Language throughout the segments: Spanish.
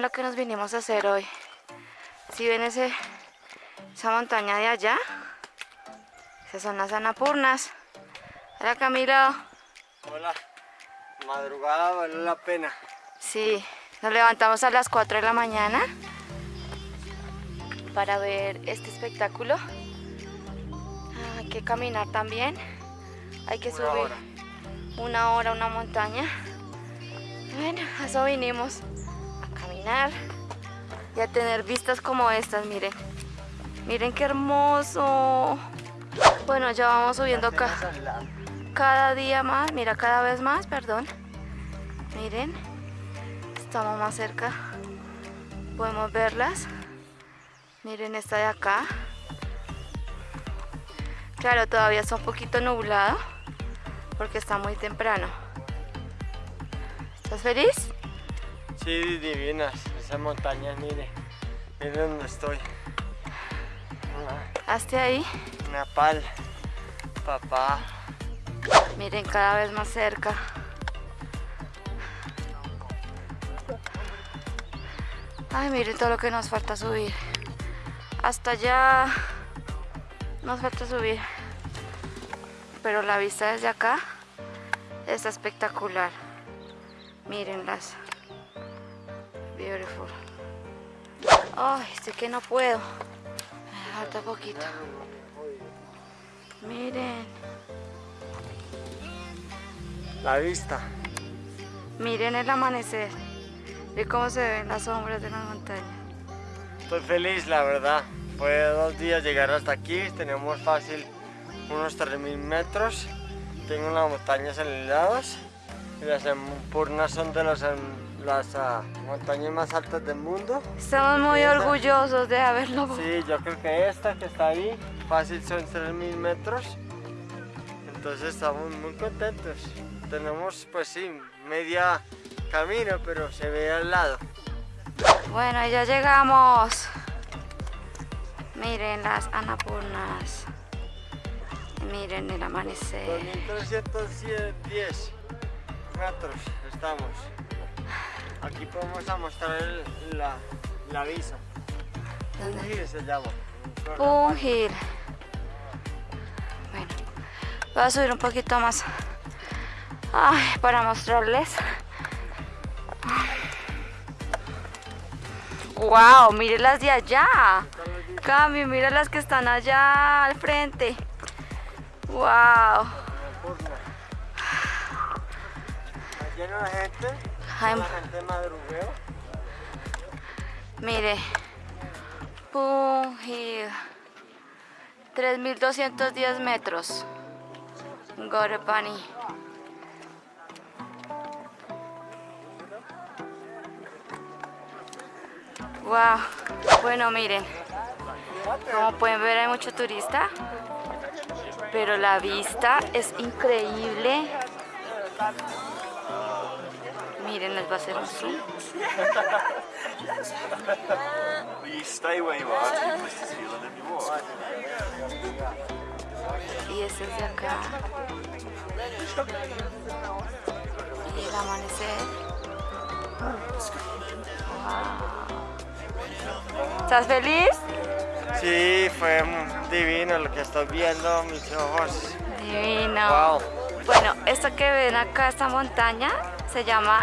lo que nos vinimos a hacer hoy. Si ven ese, esa montaña de allá, esas son las Anapurnas. Hola Camilo. Hola, madrugada vale la pena. Sí, nos levantamos a las 4 de la mañana para ver este espectáculo. Hay que caminar también. Hay que Una subir hora. una hora una montaña. Bueno, a eso vinimos caminar y a tener vistas como estas, miren. Miren qué hermoso. Bueno, ya vamos subiendo lado. cada día más, mira, cada vez más, perdón. Miren, estamos más cerca. Podemos verlas. Miren esta de acá. Claro, todavía está un poquito nublado porque está muy temprano. ¿Estás feliz? Sí, divinas, esas montañas, mire. Mire dónde estoy. Hazte ahí. Nepal, papá. Miren, cada vez más cerca. Ay, miren todo lo que nos falta subir. Hasta allá nos falta subir. Pero la vista desde acá está espectacular. Mírenlas. Beautiful. Ay, sé que no puedo. Me falta poquito. Miren. La vista. Miren el amanecer y cómo se ven las sombras de la montaña. Estoy feliz, la verdad. Fue dos días llegar hasta aquí. Tenemos fácil unos 3.000 metros. Tengo las montañas elevadas. Y las Empurnas son de las, em, las ah, montañas más altas del mundo. Estamos muy orgullosos de haberlo. Sí, yo creo que esta que está ahí, fácil son 3.000 metros. Entonces estamos muy contentos. Tenemos, pues sí, media camino, pero se ve al lado. Bueno, ya llegamos. Miren las anapurnas. Miren el amanecer. 2.310 metros estamos. Aquí podemos a mostrar el- la, la visa. ¿Dónde? Uji se llama. Hill. Bueno, voy a subir un poquito más. Ay, para mostrarles. Wow, miren las de allá. Cami, mira las que están allá al frente. Wow. Está lleno de gente. Ay, La gente madrugueo. Mire. Pum Hill. 3210 metros. Gorepani. Wow. Bueno, miren. Como pueden ver hay mucho turista. Pero la vista es increíble. Miren, les va a hacer un zoom. Y este es de acá. Y el amanecer. Wow. ¿Estás feliz? Sí, fue divino lo que estoy viendo, mis ojos. Divino. Wow. Bueno, esto que ven acá, esta montaña, se llama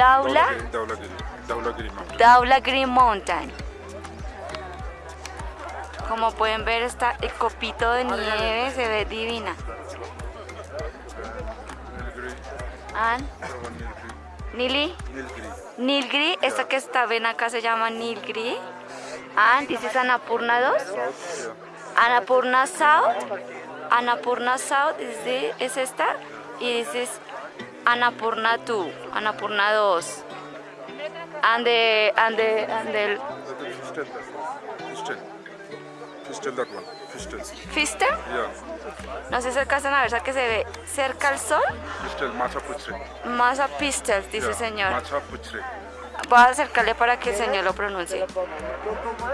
Daula, Mountain. Daula Green Mountain. Como pueden ver, está el copito de nieve, se ve divina. Nilgiri. Nili. Nilgiri, esta que está, ven acá se llama Nilgiri. And this is Annapurna 2. Yeah. Annapurna South. Annapurna South es esta. Y this is Annapurna 2. Annapurna 2. And the, and the, and the That is Fistel. Fistel. Fistel that one. Fistel. Fister. Yeah. No sé si alcanzan a ver, esa que se ve cerca al sol. Fistel. Macha Puchre. Más a Pistel, dice el Yeah. señor. Puchre. Voy a acercarle para que el señor lo pronuncie.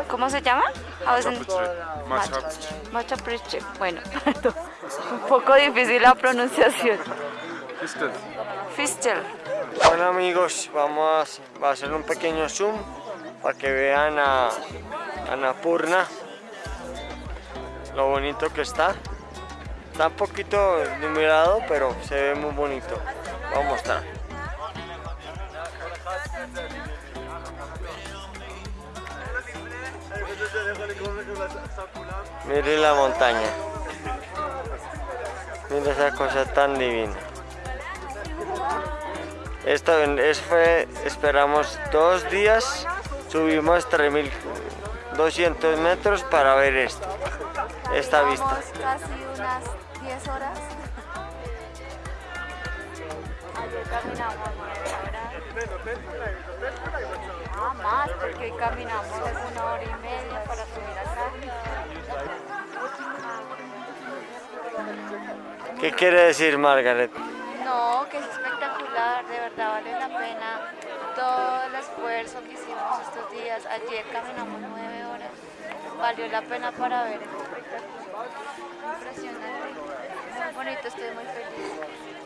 ¿Cómo se llama? Is Macha. Bueno, un poco difícil la pronunciación. Bueno amigos, vamos a hacer un pequeño zoom para que vean a Annapurna, lo bonito que está. Está un poquito numerado, pero se ve muy bonito. Voy a mostrar. Mire la montaña. Mira esa cosa tan divina. Esto eso fue, esperamos dos días, subimos 3200 metros para ver esto, esta vista. casi unas 10 horas. Ayer caminamos 9 horas. Ah, más, porque hoy caminamos una hora y media para subir acá. ¿Qué quiere decir Margaret? No, que es espectacular, de verdad vale la pena todo el esfuerzo que hicimos estos días. Ayer caminamos nueve horas, valió la pena para ver este espectáculo. Impresionante, muy bonito, estoy muy feliz.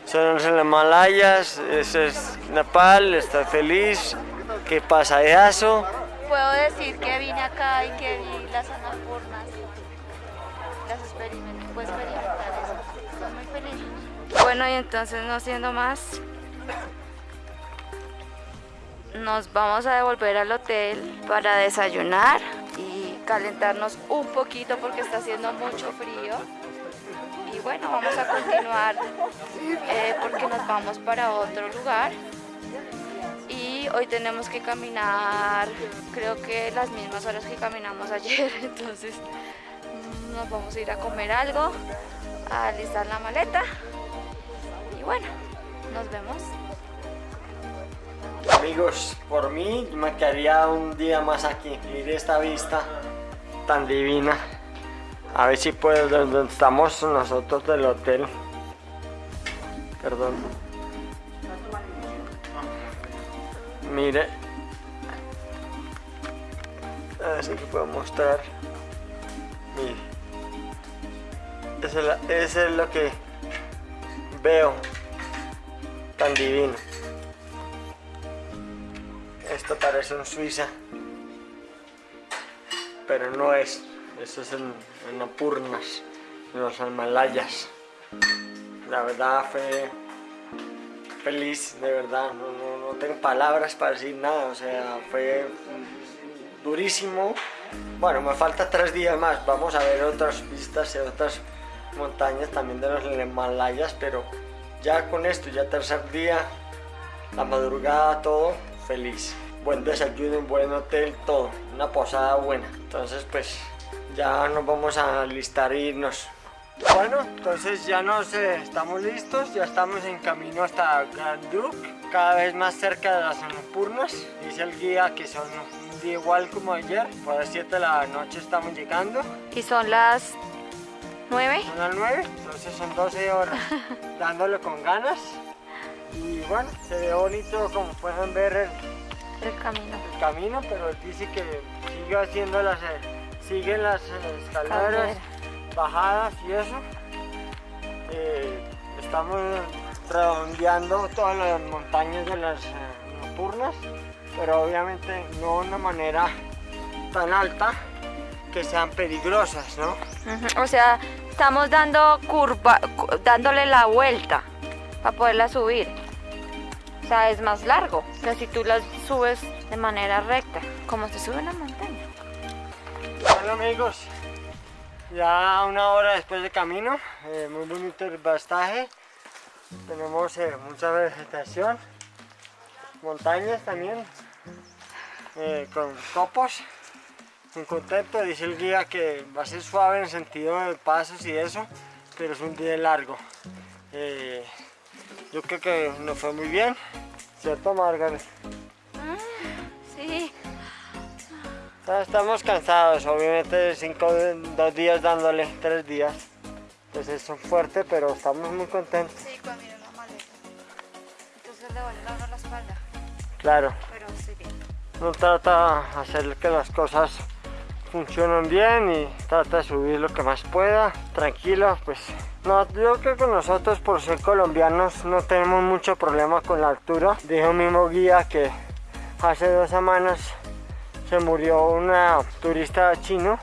Son los Himalayas, ese es Nepal, estoy feliz. ¿Qué pasa eso? Puedo decir que vine acá y que vi las anapurnas, las experimenté, puedo experimentar eso. Estoy muy feliz. Bueno, y entonces no siendo más, nos vamos a devolver al hotel para desayunar y calentarnos un poquito porque está haciendo mucho frío. Y bueno, vamos a continuar eh, porque nos vamos para otro lugar. Y hoy tenemos que caminar, creo que las mismas horas que caminamos ayer, entonces nos vamos a ir a comer algo, a alistar la maleta y bueno, nos vemos. Amigos, por mí me quedaría un día más aquí. Mire esta vista tan divina. A ver si puedo, donde estamos nosotros del hotel. Perdón. Mire. A ver si puedo mostrar. Mire. Eso es, lo que veo. Tan divino. Parece un Suiza. Pero no es. Eso es en, en Apurnas, en los Himalayas. La verdad fue feliz, de verdad. No, no, no tengo palabras para decir nada. O sea, fue durísimo. Bueno, me falta tres días más. Vamos a ver otras vistas de otras montañas también de los Himalayas. Pero ya con esto, ya tercer día, la madrugada, todo feliz. Buen desayuno, un buen hotel, todo. Una posada buena. Entonces, pues, ya nos vamos a listar e irnos. Bueno, entonces ya nos eh, estamos listos, ya estamos en camino hasta Ganduk, cada vez más cerca de las Annapurnas. Dice el guía que son un día igual como ayer, por las 7 de la noche estamos llegando, Y son las 9. son las 9, entonces son 12 horas, dándole con ganas. Y bueno, se ve bonito como pueden ver el, El camino. el camino, pero él dice que sigue haciendo las, eh, siguen las escaleras, bajadas y eso. Eh, estamos redondeando todas las montañas de las eh, Annapurnas, pero obviamente no de una manera tan alta que sean peligrosas, ¿no? O sea, estamos dando curva, cu- dándole la vuelta para poderla subir. Es más largo que si tú las subes de manera recta, como se sube una montaña. Bueno amigos, ya una hora después de camino, eh, muy bonito el pastaje, tenemos eh, mucha vegetación, montañas también, eh, con copos, muy contento, dice el guía que va a ser suave en el sentido de pasos y eso, pero es un día largo. Eh, yo creo que nos fue muy bien, ¿cierto Margaret? Sí. Ah, Estamos cansados, obviamente cinco, dos días dándole, tres días. Entonces es fuerte, pero estamos muy contentos. Sí, cuando mira una maleta. Entonces le a uno la espalda, Claro, pero estoy bien. no trata de hacer que las cosas funcionan bien y trata de subir lo que más pueda, tranquilo, pues no, yo creo que nosotros por ser colombianos no tenemos mucho problema con la altura. Dijo mismo guía que hace dos semanas se murió una turista chino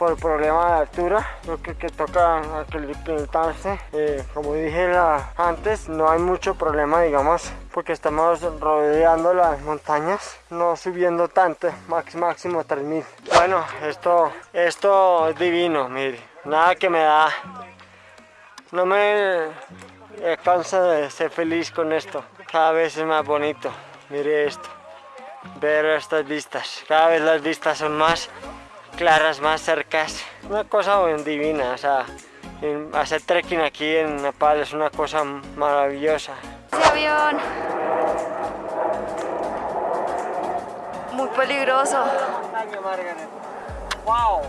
por problema de altura. Yo creo que toca aclimatarse. Eh, como dije antes, no hay mucho problema, digamos, porque estamos rodeando las montañas, no subiendo tanto, max, máximo 3000. Bueno, esto, esto es divino, mire, nada que me da no me cansa de ser feliz con esto. Cada vez es más bonito. Mire esto. Ver estas vistas. Cada vez las vistas son más claras, más cercas. Una cosa divina. O sea, hacer trekking aquí en Nepal es una cosa maravillosa. Ese avión. Muy peligroso. Wow.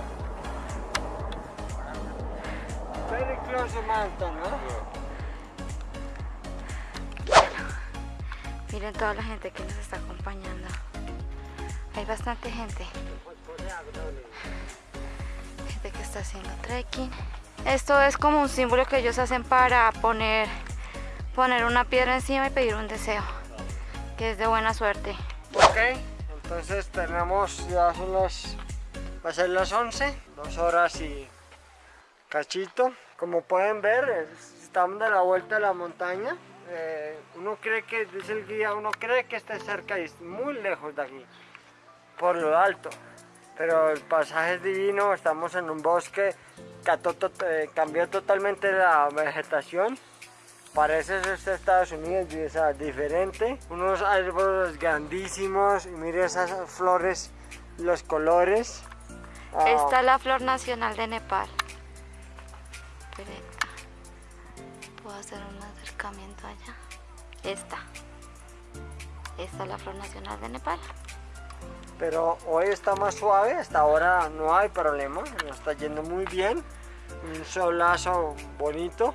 Very close mountain. Miren toda la gente que nos está acompañando. Hay bastante gente. Gente que está haciendo trekking. Esto es como un símbolo que ellos hacen para poner, poner una piedra encima y pedir un deseo. Que es de buena suerte. Ok, entonces tenemos, ya son las, va a ser las 11, dos horas y cachito. Como pueden ver, estamos de la vuelta de la montaña. Eh, uno cree que, dice el guía, uno cree que está cerca y es muy lejos de aquí, por lo alto. Pero el pasaje es divino, estamos en un bosque, eh, cambió totalmente la vegetación. Parece este Estados Unidos, es diferente. Unos árboles grandísimos, y mire esas flores, los colores. Esta es la flor nacional de Nepal. Puedo hacer un acercamiento allá. Esta. Esta es la flor nacional de Nepal. Pero hoy está más suave, hasta ahora no hay problema, está yendo muy bien. Un solazo bonito.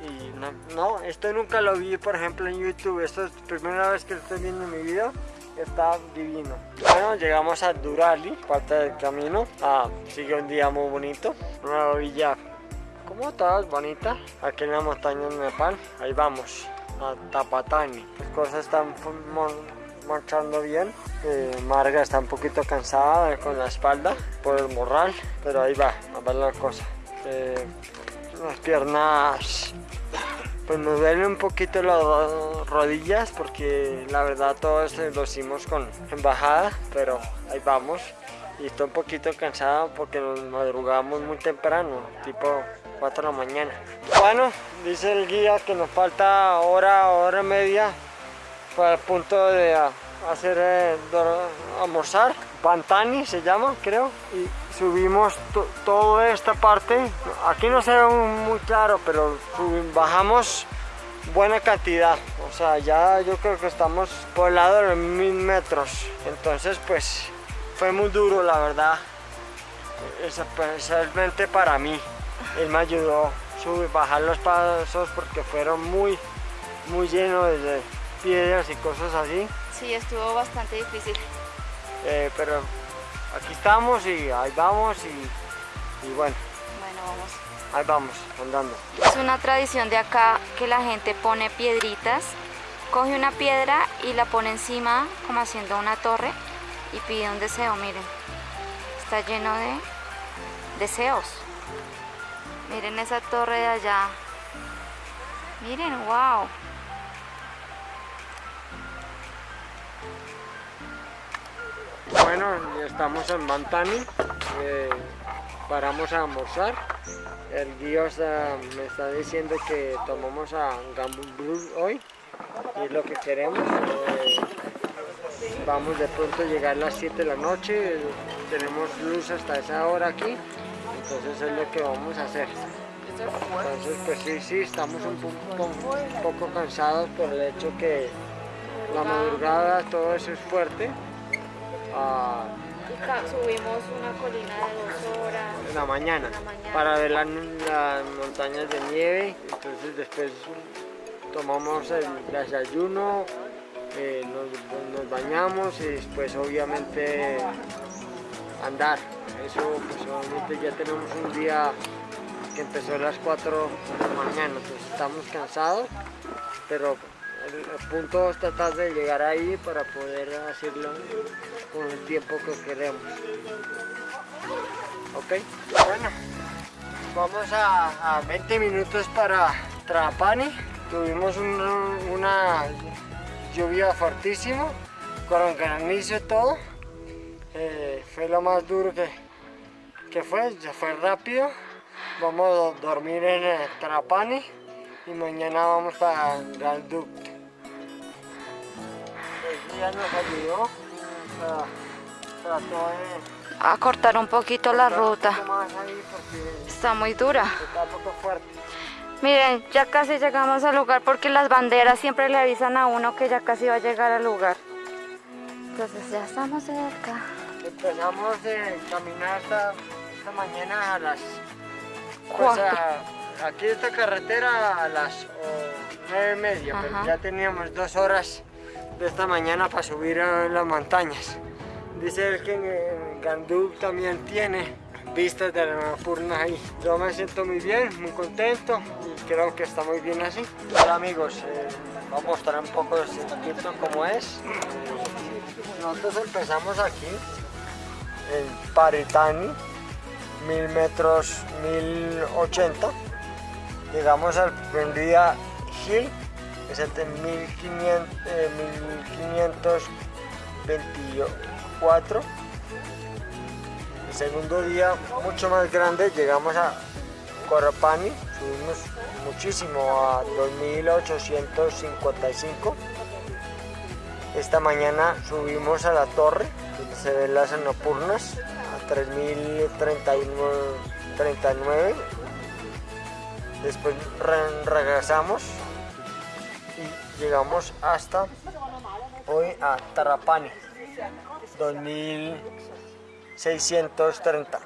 Y no, esto nunca lo vi, por ejemplo, en YouTube. Esto es la primera vez que lo estoy viendo en mi vida. Está divino. Bueno, llegamos a Durali, parte del camino. Ah, sigue un día muy bonito. Una villa como todas bonitas, aquí en la montaña de Nepal, ahí vamos, a Tapatani. Las cosas están marchando bien. Eh, Marga está un poquito cansada con la espalda por el morral, pero ahí va, a ver la cosa. Eh, las piernas, pues me duelen un poquito las rodillas porque la verdad todo esto lo hicimos con embajada, pero ahí vamos. Y estoy un poquito cansada porque nos madrugamos muy temprano, tipo 4 de la mañana. Bueno, dice el guía que nos falta hora, hora media para el punto de hacer eh, almorzar. Pantani se llama, creo. Y subimos toda esta parte. Aquí no se ve muy claro, pero bajamos buena cantidad. O sea, ya yo creo que estamos por el lado de los mil metros. Entonces, pues, fue muy duro, la verdad. Especialmente para mí él me ayudó a subir, bajar los pasos porque fueron muy, muy llenos de piedras y cosas así. Sí, estuvo bastante difícil. Eh, pero aquí estamos y ahí vamos y, bueno. Bueno, vamos. Ahí vamos, andando. Es una tradición de acá que la gente pone piedritas, coge una piedra y la pone encima como haciendo una torre y pide un deseo, miren. Está lleno de deseos. Miren esa torre de allá. Miren, wow. Bueno, estamos en Bantani. Eh, paramos a almorzar. El guía me está diciendo que tomamos a Gambul hoy. Y es lo que queremos. Eh, vamos de pronto a llegar a las 7 de la noche. Tenemos luz hasta esa hora aquí entonces es lo que vamos a hacer. Entonces pues sí, sí, estamos un poco, un poco cansados por el hecho que la madrugada todo eso es fuerte. Ah, subimos una colina de dos horas. En la mañana, para ver las, montañas de nieve. Entonces después tomamos el desayuno, eh, nos, nos bañamos y después obviamente andar. Eso, pues obviamente ya tenemos un día que empezó a las 4 de la mañana, entonces estamos cansados, pero el, punto es tratar de llegar ahí para poder hacerlo con el tiempo que queremos. ¿Ok? Bueno, vamos a, a 20 minutos para Trapani. Tuvimos un- una lluvia fortísima, con granizo y todo. Eh, fue lo más duro que, que fue, ya fue rápido. Vamos a dormir en Trapani y mañana vamos para Galduc. El día nos ayudó, trató de A cortar un poquito la ruta. Está muy dura. está un poco fuerte. Miren, ya casi llegamos al lugar porque las banderas siempre le avisan a uno que ya casi va a llegar al lugar. Entonces ya estamos cerca. Empezamos a caminar esta, esta mañana a las... pues, Cuatro. a- aquí esta carretera a las nueve y media, pero ya teníamos dos horas de esta mañana para subir a las montañas. Dice él que en, Gandú también tiene vistas de la Annapurna ahí. Yo me siento muy bien, muy contento y creo que está muy bien así. Hola amigos, eh, voy a mostrar un poco el circuito como es. Nosotros empezamos aquí en Paritani, 1000 metros, 1080. Llegamos al Prendida Hill, de 1500, eh, 1524. El segundo día, mucho más grande, llegamos a Corapani, subimos muchísimo a 2855. Esta mañana subimos a la torre, donde se ven las Annapurnas, a 3039. Después re- regresamos llegamos hasta hoy a Tarapani, 2630.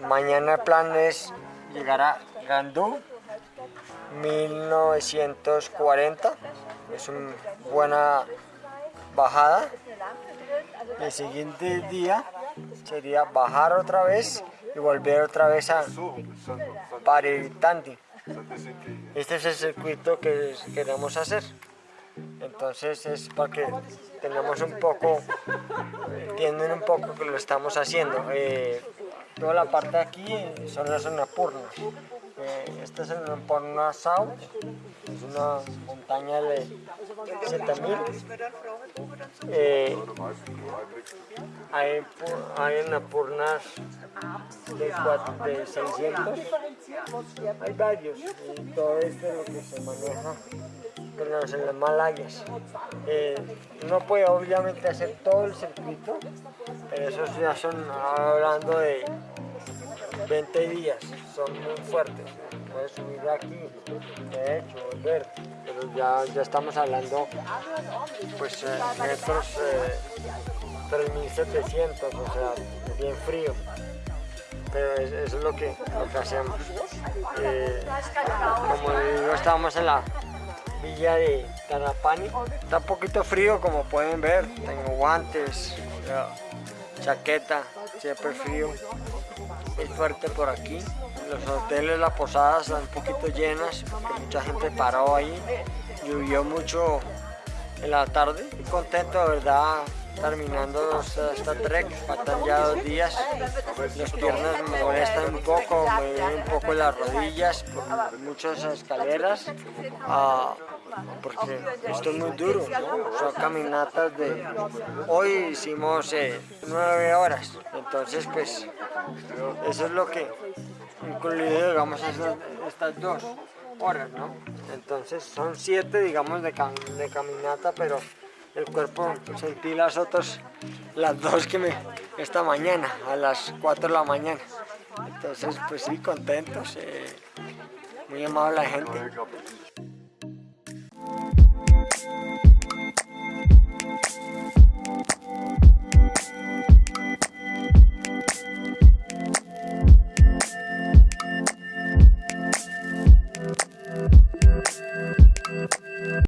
Mañana el plan es llegar a Gandú, 1940. Es una buena bajada. El siguiente día sería bajar otra vez y volver otra vez a Paritandi. Este es el circuito que queremos hacer. Entonces es para que tengamos un poco, entienden un poco que lo estamos haciendo. Eh, toda la parte de aquí son las Annapurnas. Eh, esta es el Annapurna South, es una montaña de 7000. Eh, hay, hay Annapurnas de, cuat- de 600. Hay varios, y todo esto es lo que se maneja en las, en las Malayas. Eh, no puede obviamente hacer todo el circuito, pero esos ya son hablando de 20 días, son muy fuertes. Puedes subir de aquí, de hecho, volver, pero ya, ya estamos hablando pues eh, metros eh, 3700, o sea, bien frío. Pero es- es lo que, lo que hacemos. Eh, como digo, estamos en la villa de Tarapani. Está un poquito frío como pueden ver. Tengo guantes, chaqueta, siempre frío. Es fuerte por aquí. Los hoteles, las posadas están un poquito llenas mucha gente paró ahí. Llovió mucho en la tarde. Estoy contento, de verdad, terminando esta, trek. Faltan ya dos días. Las piernas me molestan un poco, me duelen un poco las rodillas por muchas escaleras. ah, porque esto es muy duro, ¿no? son caminatas de... Hoy hicimos eh, nueve horas, entonces pues eso es lo que incluido digamos estas, estas dos horas, ¿no? Entonces son siete digamos de, cam- de caminata, pero el cuerpo sentí las otras, las dos que me, esta mañana, a las 4 de la mañana. Entonces pues sí, contentos, eh, muy amable la gente.